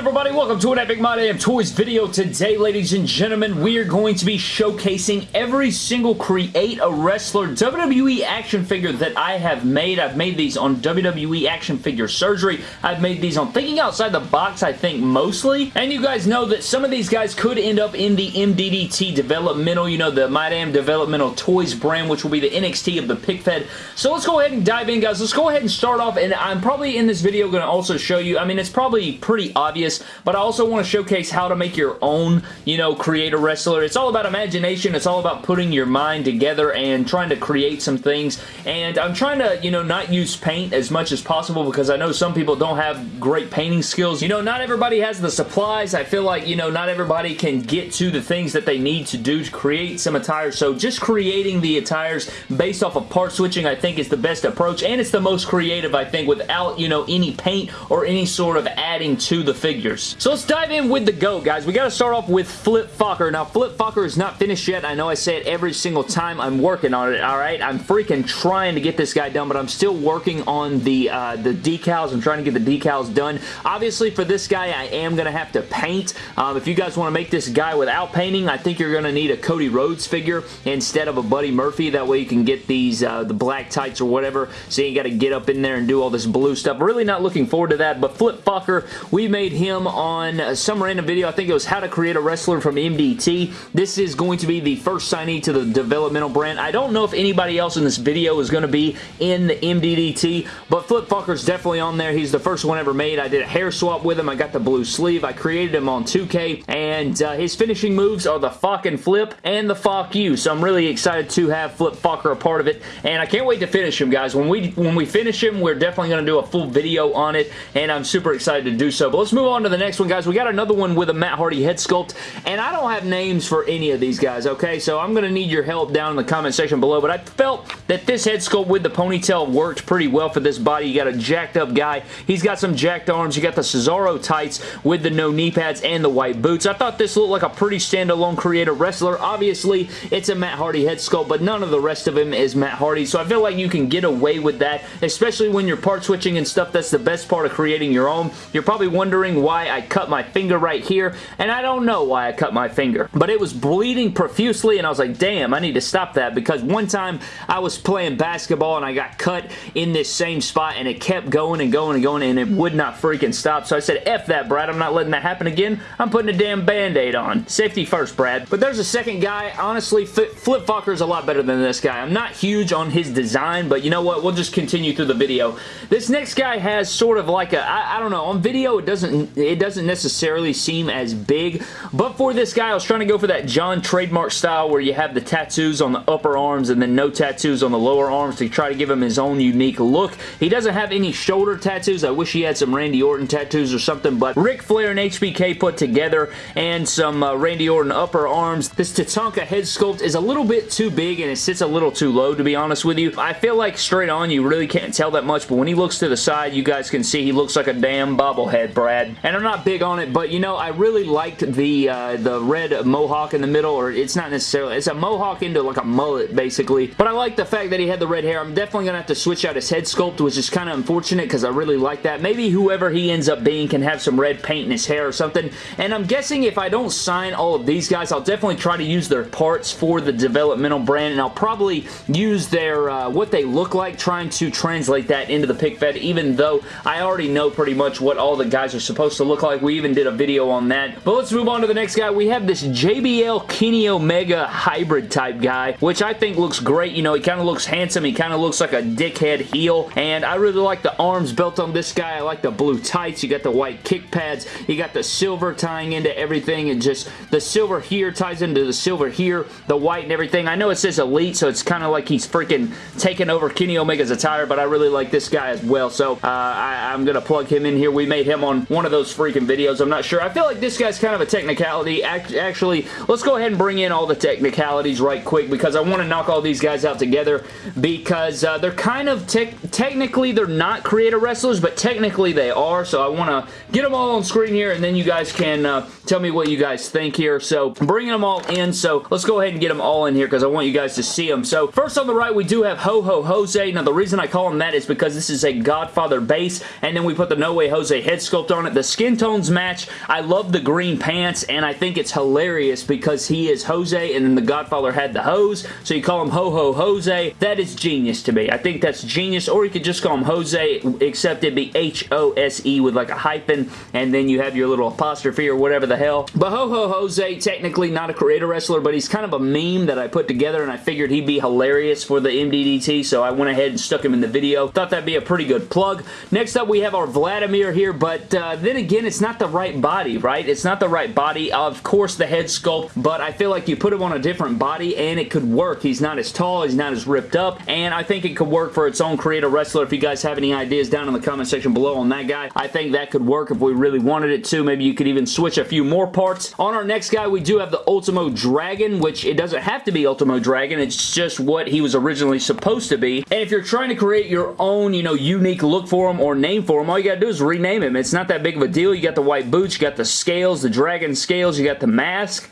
everybody? Welcome to an Epic My Damn Toys video. Today, ladies and gentlemen, we are going to be showcasing every single Create a Wrestler WWE action figure that I have made. I've made these on WWE Action Figure Surgery. I've made these on Thinking Outside the Box, I think, mostly. And you guys know that some of these guys could end up in the MDDT developmental, you know, the My Damn Developmental Toys brand, which will be the NXT of the Pick Fed. So let's go ahead and dive in, guys. Let's go ahead and start off, and I'm probably in this video going to also show you, I mean, it's probably pretty obvious, but I also want to showcase how to make your own, you know, create a wrestler. It's all about imagination. It's all about putting your mind together and trying to create some things, and I'm trying to, you know, not use paint as much as possible because I know some people don't have great painting skills. You know, not everybody has the supplies. I feel like, you know, not everybody can get to the things that they need to do to create some attire, so just creating the attires based off of part switching I think is the best approach, and it's the most creative, I think, without, you know, any paint or any sort of adding to the figures. So let's dive in with the GOAT, guys. We got to start off with Flip Focker. Now, Flip Focker is not finished yet. I know I say it every single time. I'm working on it, all right? I'm freaking trying to get this guy done, but I'm still working on the, uh, the decals. I'm trying to get the decals done. Obviously, for this guy, I am going to have to paint. Um, if you guys want to make this guy without painting, I think you're going to need a Cody Rhodes figure instead of a Buddy Murphy. That way you can get these, uh, the black tights or whatever, so you got to get up in there and do all this blue stuff. Really not looking forward to that, but Flip Focker, we made him on some random video. I think it was how to create a wrestler from MDT. This is going to be the first signee to the developmental brand. I don't know if anybody else in this video is going to be in the MDDT, but Flip Fucker's definitely on there. He's the first one ever made. I did a hair swap with him. I got the blue sleeve. I created him on 2K, and uh, his finishing moves are the fucking flip and the fuck you, so I'm really excited to have Flip Fucker a part of it, and I can't wait to finish him, guys. When we when we finish him, we're definitely going to do a full video on it, and I'm super excited to do so. But let's move on to the next one, guys. We got another one with a Matt Hardy head sculpt, and I don't have names for any of these guys, okay? So I'm going to need your help down in the comment section below, but I felt that this head sculpt with the ponytail worked pretty well for this body. You got a jacked up guy. He's got some jacked arms. You got the Cesaro tights with the no knee pads and the white boots. I thought this looked like a pretty standalone creator wrestler. Obviously, it's a Matt Hardy head sculpt, but none of the rest of him is Matt Hardy, so I feel like you can get away with that, especially when you're part switching and stuff. That's the best part of creating your own. You're probably wondering why I cut my finger right here, and I don't know why I cut my finger, but it was bleeding profusely, and I was like, damn, I need to stop that, because one time I was playing basketball, and I got cut in this same spot, and it kept going and going and going, and it would not freaking stop, so I said, F that, Brad, I'm not letting that happen again. I'm putting a damn band-aid on. Safety first, Brad. But there's a second guy. Honestly, Flip is a lot better than this guy. I'm not huge on his design, but you know what? We'll just continue through the video. This next guy has sort of like a, I, I don't know, on video it doesn't, it doesn't necessarily seem as big, but for this guy, I was trying to go for that John trademark style where you have the tattoos on the upper arms and then no tattoos on the lower arms to try to give him his own unique look. He doesn't have any shoulder tattoos. I wish he had some Randy Orton tattoos or something, but Ric Flair and HBK put together and some uh, Randy Orton upper arms. This Tatanka head sculpt is a little bit too big and it sits a little too low, to be honest with you. I feel like straight on, you really can't tell that much, but when he looks to the side, you guys can see he looks like a damn bobblehead, Brad. And I'm not big on it, but you know, I really liked the uh, the red mohawk in the middle, or it's not necessarily, it's a mohawk into like a mullet, basically. But I like the fact that he had the red hair. I'm definitely going to have to switch out his head sculpt, which is kind of unfortunate because I really like that. Maybe whoever he ends up being can have some red paint in his hair or something. And I'm guessing if I don't sign all of these guys, I'll definitely try to use their parts for the developmental brand, and I'll probably use their, uh, what they look like, trying to translate that into the pick fed, even though I already know pretty much what all the guys are supposed to look like. We even did a video on that. But let's move on to the next guy. We have this JBL Kenny Omega hybrid type guy, which I think looks great. You know, he kind of looks handsome. He kind of looks like a dickhead heel, and I really like the arms built on this guy. I like the blue tights. You got the white kick pads. You got the silver tying into everything, and just the silver here ties into the silver here, the white and everything. I know it says Elite, so it's kind of like he's freaking taking over Kenny Omega's attire, but I really like this guy as well, so uh, I, am going to plug him in here. We made him on one of those freaking videos. I'm not sure. I feel like this guy's kind of a technicality. Actually, let's go ahead and bring in all the technicalities right quick because I want to knock all these guys out together because uh, they're kind of te technically they're not creator wrestlers, but technically they are, so I want to get them all on screen here and then you guys can uh, tell me what you guys think here. So bringing them all in, so let's go ahead and get them all in here because I want you guys to see them. So first on the right, we do have Ho Ho Jose. Now the reason I call him that is because this is a Godfather base, and then we put the No Way Jose head sculpt on it. The skin tones match. I love the green pants, and I think it's hilarious because he is Jose, and then the Godfather had the hose, so you call him Ho Ho Jose. That is genius to me. I think that's genius, or you could just call him Jose, except it'd be H-O-S-E with like a hyphen, and then you have your little apostrophe or whatever the hell. But Ho Ho Jose, technically not a creator wrestler, but he's kind of a meme that I put together, and I figured he'd be hilarious for the MDDT, so I went ahead and stuck him in the video. Thought that'd be a pretty good plug. Next up, we have our Vladimir here, but uh, then again, it's not the right body, right? It's not the right body. Of course, the head sculpt, but I feel like you put him on a different body, and it could work. He's not as tall, he's not as ripped up, and I think it could work for its own creator wrestler. If you guys have any ideas down in the comment section below on that guy, I think that could work if we really wanted it to. Maybe you could even switch a few more parts. On our next guy, we do have the Ultimo Dragon, which it doesn't have to be Ultimo Dragon. It's just what he was originally supposed to be. And if you're trying to create your own, you know, unique look for him or name for him, all you gotta do is rename him. It's not that big of a deal. You got the white boots, you got the scales, the dragon scales, you got the mask,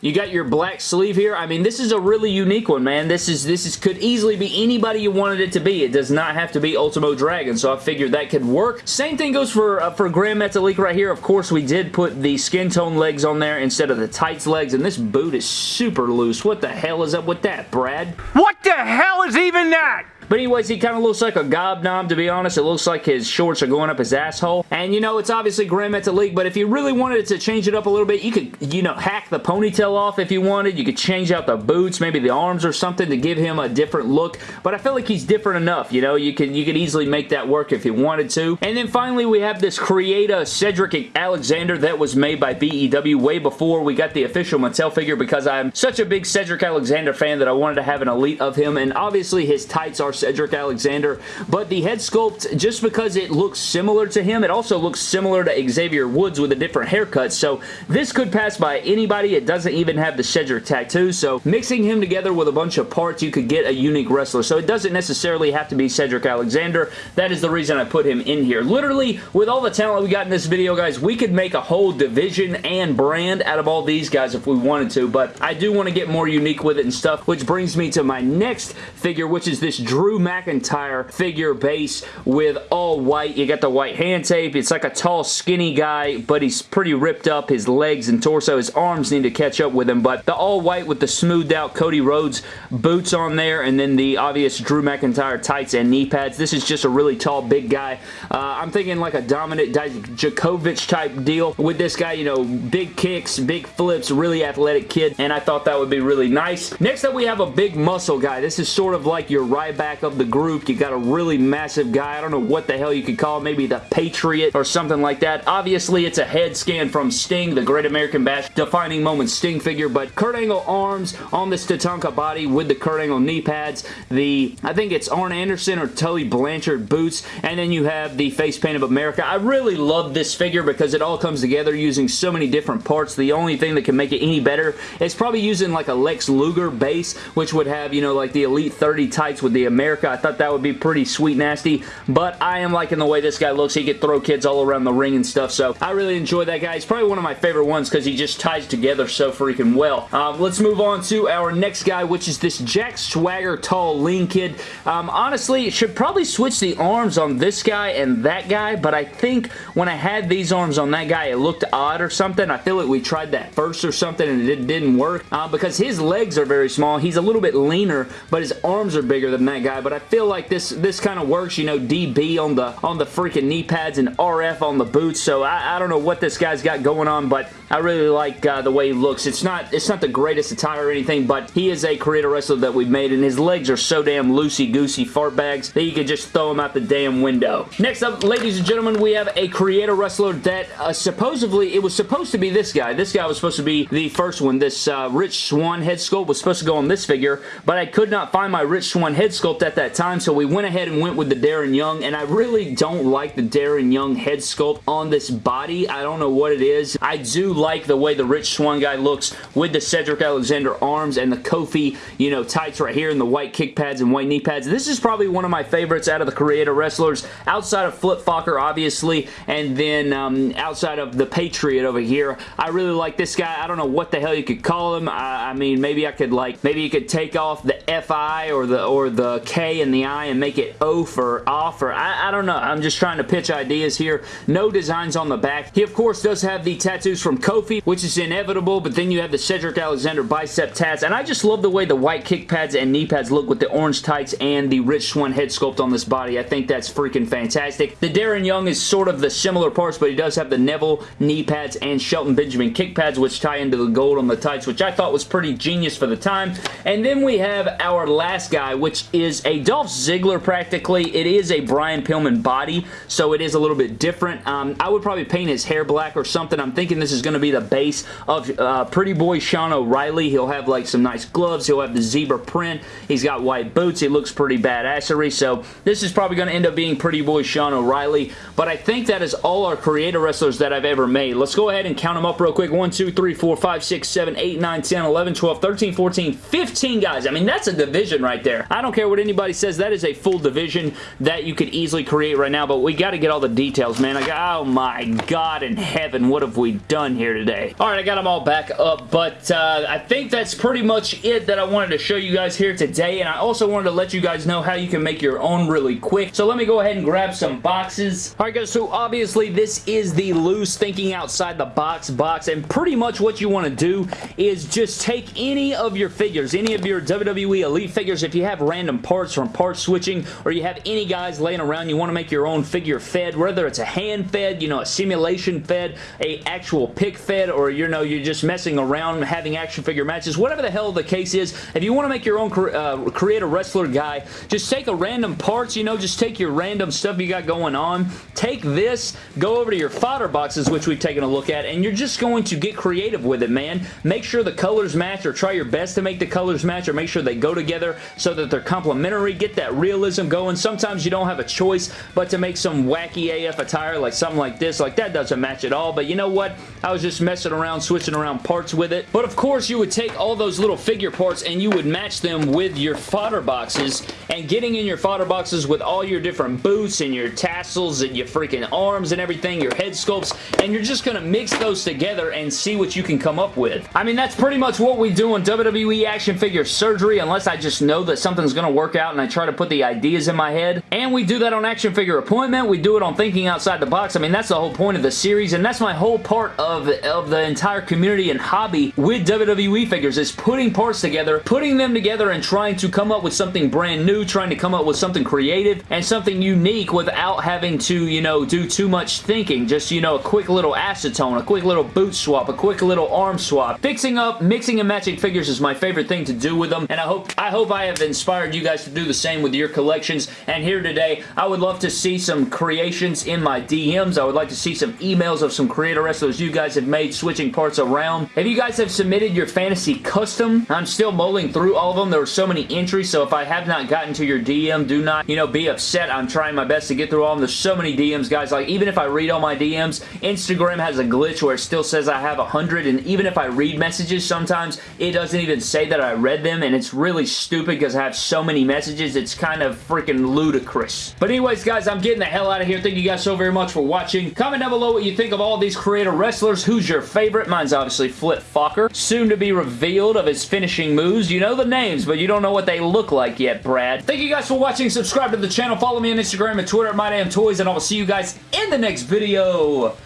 you got your black sleeve here. I mean, this is a really unique one, man. This is this is could easily be anybody you wanted it to be. It does not have to be Ultimo Dragon, so I figured that could work. Same thing goes for uh, for Grand Metalik right here. Of course, we did put the skin tone legs on there instead of the tights legs, and this boot is super loose. What the hell is up with that, Brad? What the hell is even that? But anyways, he kind of looks like a gobnob, to be honest. It looks like his shorts are going up his asshole. And, you know, it's obviously Grand Metalik, but if you really wanted to change it up a little bit, you could, you know, hack the ponytail off if you wanted. You could change out the boots, maybe the arms or something to give him a different look. But I feel like he's different enough, you know? You could, you could easily make that work if you wanted to. And then finally, we have this Creata Cedric Alexander that was made by BEW way before we got the official Mattel figure because I'm such a big Cedric Alexander fan that I wanted to have an elite of him. And obviously, his tights are Cedric Alexander, but the head sculpt, just because it looks similar to him, it also looks similar to Xavier Woods with a different haircut, so this could pass by anybody. It doesn't even have the Cedric tattoo, so mixing him together with a bunch of parts, you could get a unique wrestler, so it doesn't necessarily have to be Cedric Alexander. That is the reason I put him in here. Literally, with all the talent we got in this video, guys, we could make a whole division and brand out of all these guys if we wanted to, but I do want to get more unique with it and stuff, which brings me to my next figure, which is this Drew McIntyre McIntyre figure base with all white. You got the white hand tape. It's like a tall, skinny guy, but he's pretty ripped up. His legs and torso, his arms need to catch up with him, but the all white with the smoothed out Cody Rhodes boots on there, and then the obvious Drew McIntyre tights and knee pads. This is just a really tall, big guy. Uh, I'm thinking like a Dominik Dijakovic type deal with this guy, you know, big kicks, big flips, really athletic kid, and I thought that would be really nice. Next up, we have a big muscle guy. This is sort of like your Ryback of the group. You got a really massive guy. I don't know what the hell you could call. Maybe the Patriot or something like that. Obviously, it's a head scan from Sting, the Great American Bash defining moment Sting figure, but Kurt Angle arms on this Tatanka body with the Kurt Angle knee pads. The, I think it's Arn Anderson or Tully Blanchard boots, and then you have the face paint of America. I really love this figure because it all comes together using so many different parts. The only thing that can make it any better is probably using like a Lex Luger base, which would have, you know, like the Elite 30 tights with the I thought that would be pretty sweet nasty, but I am liking the way this guy looks. He could throw kids all around the ring and stuff, so I really enjoy that guy. He's probably one of my favorite ones because he just ties together so freaking well. Um, let's move on to our next guy, which is this Jack Swagger tall lean kid. Um, honestly, should probably switch the arms on this guy and that guy, but I think when I had these arms on that guy, it looked odd or something. I feel like we tried that first or something and it didn't work uh, because his legs are very small. He's a little bit leaner, but his arms are bigger than that guy, but I feel like this, this kind of works, you know, DB on the on the freaking knee pads and RF on the boots, so I, I don't know what this guy's got going on, but I really like uh, the way he looks. It's not it's not the greatest attire or anything, but he is a creator wrestler that we've made, and his legs are so damn loosey-goosey fart bags that you can just throw them out the damn window. Next up, ladies and gentlemen, we have a creator wrestler that uh, supposedly, it was supposed to be this guy. This guy was supposed to be the first one. This uh, Rich Swann head sculpt was supposed to go on this figure, but I could not find my Rich Swann head sculpt at that time, so we went ahead and went with the Darren Young, and I really don't like the Darren Young head sculpt on this body. I don't know what it is. I do like the way the Rich Swann guy looks with the Cedric Alexander arms and the Kofi, you know, tights right here and the white kick pads and white knee pads. This is probably one of my favorites out of the creator wrestlers outside of Flip Fokker, obviously, and then um, outside of the Patriot over here. I really like this guy. I don't know what the hell you could call him. I, I mean, maybe I could like, maybe you could take off the FI or the or the K and the I and make it O for off or I, I don't know. I'm just trying to pitch ideas here. No designs on the back. He, of course, does have the tattoos from Kofi, which is inevitable, but then you have the Cedric Alexander bicep tats, and I just love the way the white kick pads and knee pads look with the orange tights and the Rich Swann head sculpt on this body. I think that's freaking fantastic. The Darren Young is sort of the similar parts, but he does have the Neville knee pads and Shelton Benjamin kick pads, which tie into the gold on the tights, which I thought was pretty genius for the time. And then we have our last guy, which is a Dolph Ziggler practically. It is a Brian Pillman body, so it is a little bit different. Um, I would probably paint his hair black or something. I'm thinking this is going to be the base of uh, Pretty Boy Sean O'Reilly. He'll have like some nice gloves. He'll have the zebra print. He's got white boots. He looks pretty badassery, so this is probably going to end up being Pretty Boy Sean O'Reilly, but I think that is all our creator wrestlers that I've ever made. Let's go ahead and count them up real quick. 1, 2, 3, 4, 5, 6, 7, 8, 9, 10, 11, 12, 13, 14, 15 guys. I mean, that's a division right there. I don't care what anybody says. That is a full division that you could easily create right now, but we got to get all the details, man. Like, oh my God in heaven, what have we done here today? All right, I got them all back up, but uh, I think that's pretty much it that I wanted to show you guys here today, and I also wanted to let you guys know how you can make your own really quick. So let me go ahead and grab some boxes. All right, guys, so obviously this is the loose thinking outside the box box, and pretty much what you want to do is just take any of your figures, any of your WWE Elite figures, if you have random parts from part switching, or you have any guys laying around, you want to make your own figure fed, whether it's a hand fed, you know, a simulation fed, a actual pick fed, or you know, you're just messing around having action figure matches, whatever the hell the case is, if you want to make your own uh, create a wrestler guy, just take a random parts, you know, just take your random stuff you got going on, take this, go over to your fodder boxes, which we've taken a look at, and you're just going to get creative with it, man. Make sure the colors match, or try your best to make the colors match, or make sure they go together so that they're complementary. Get that realism going. Sometimes you don't have a choice but to make some wacky AF attire, like something like this. Like, that doesn't match at all, but you know what? I was just messing around, switching around parts with it. But of course, you would take all those little figure parts and you would match them with your fodder boxes, and getting in your fodder boxes with all your different boots and your tassels and your freaking arms and everything, your head sculpts, and you're just going to mix those together and see what you can come up with. I mean, that's pretty much what we do in WWE action figure surgery, unless I just know that something's going to work out and I try to put the ideas in my head. And we do that on action figure appointment. We do it on thinking outside the box. I mean, that's the whole point of the series, and that's my whole part of, of the entire community and hobby with WWE figures is putting parts together, putting them together and trying to come up with something brand new, trying to come up with something creative and something unique without having to, you know, do too much thinking. Just, you know, a quick little acetone, a quick little boot swap, a quick little arm swap. Fixing up, mixing and matching figures is my favorite thing to do with them, and I hope I hope I have inspired you guys to do the same with your collections. And here today, I would love to see some creations in my DMs. I would like to see some emails of some creator wrestlers you guys have made switching parts around. If you guys have submitted your fantasy custom, I'm still mulling through all of them. There were so many entries, so if I have not gotten to your DM, do not, you know, be upset. I'm trying my best to get through all of them. There's so many DMs, guys. Like, even if I read all my DMs, Instagram has a glitch where it still says I have 100, and even if I read messages, sometimes it doesn't even say that I read them, and it's really stupid because I have so many messages. It's kind of freaking ludicrous. But anyways, guys, I'm getting the hell out of here. Thank you guys so very much for watching. Comment down below what you think of all these creator wrestlers. Who's your favorite? Mine's obviously Flip Fokker. Soon to be revealed of his finishing moves. You know the names, but you don't know what they look like yet, Brad. Thank you guys for watching. Subscribe to the channel. Follow me on Instagram and Twitter at MyDamnToys, and I will see you guys in the next video.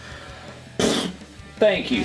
Thank you.